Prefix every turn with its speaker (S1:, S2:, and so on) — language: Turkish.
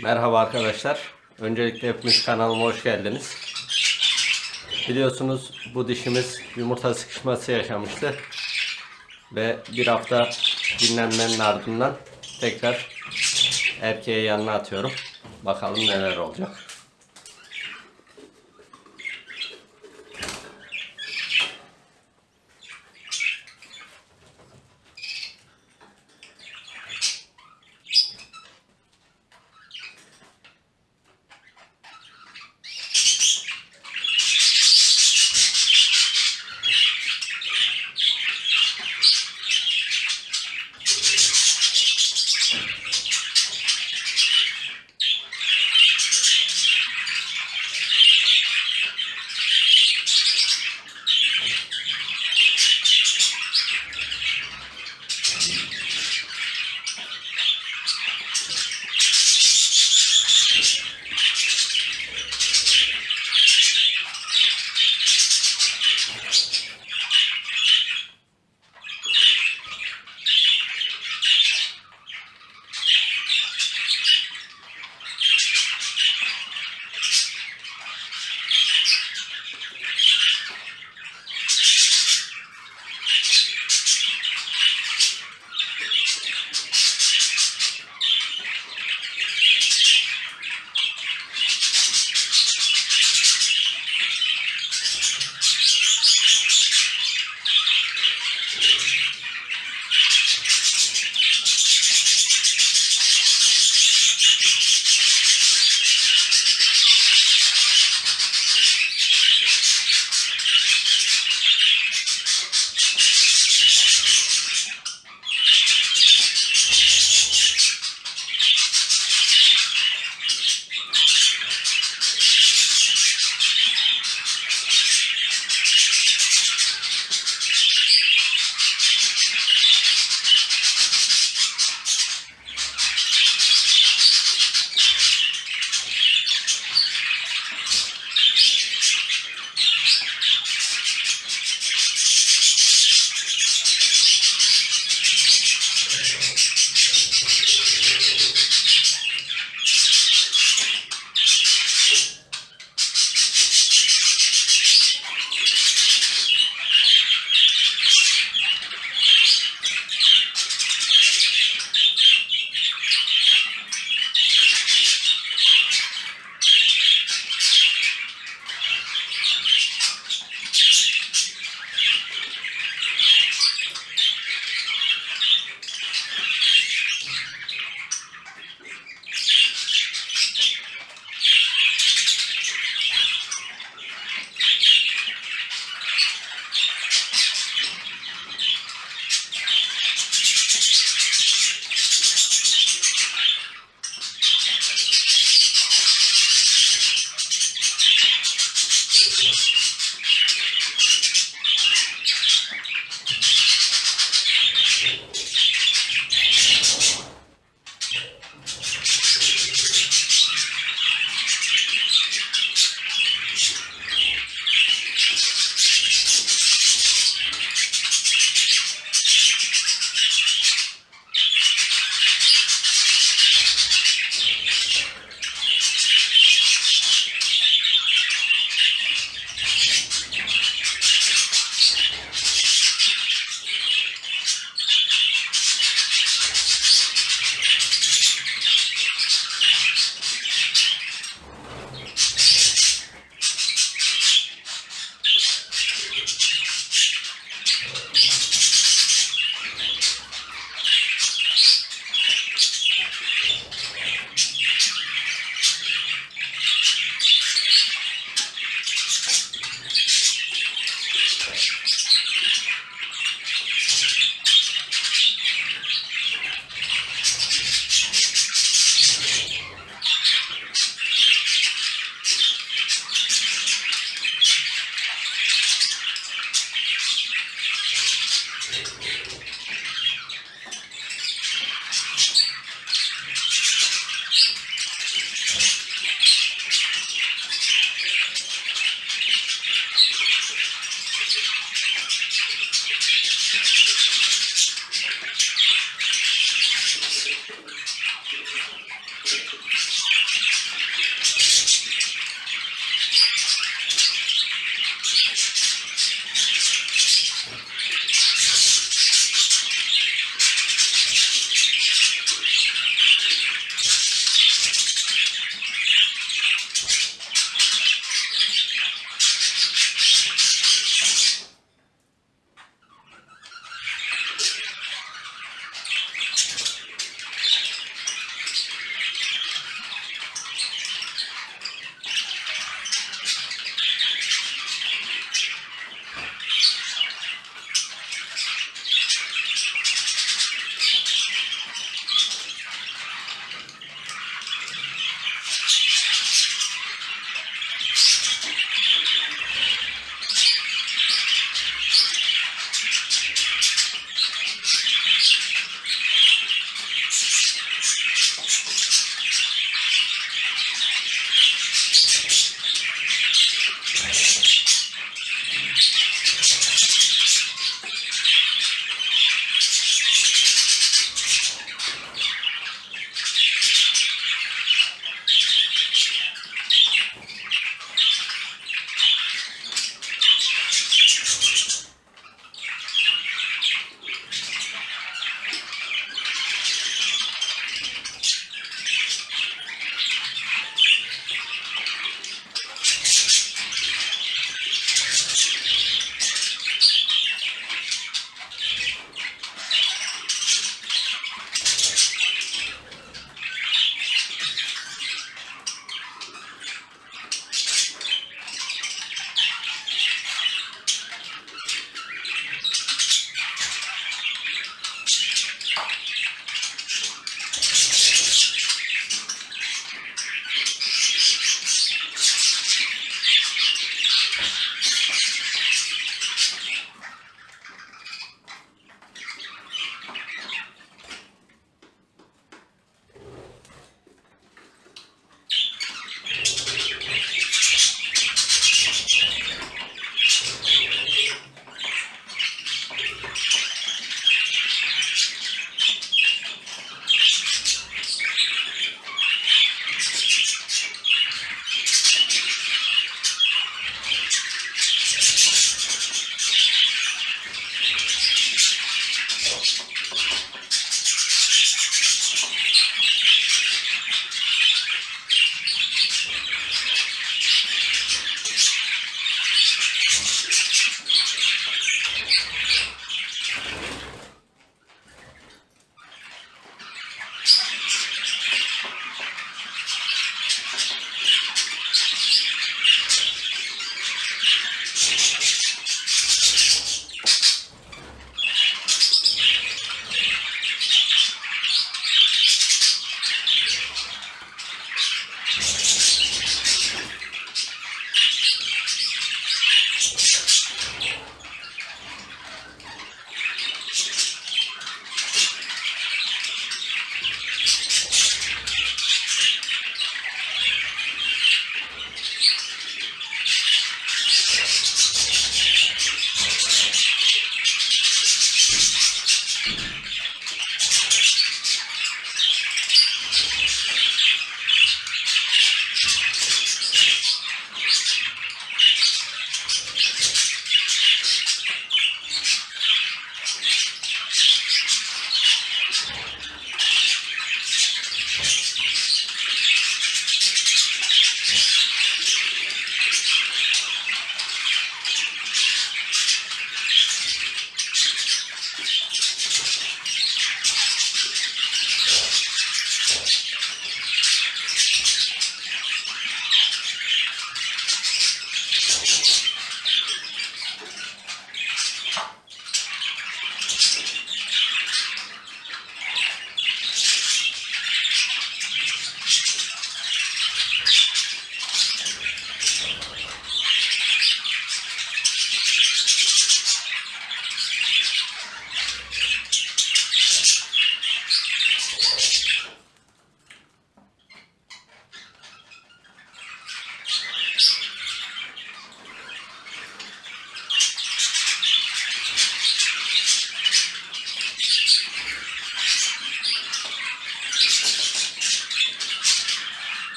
S1: Merhaba arkadaşlar. Öncelikle hepiniz kanalıma hoş geldiniz. Biliyorsunuz bu dişimiz yumurta sıkışması yaşamıştı. Ve bir hafta dinlenmenin ardından tekrar erkeğe yanına atıyorum. Bakalım neler olacak.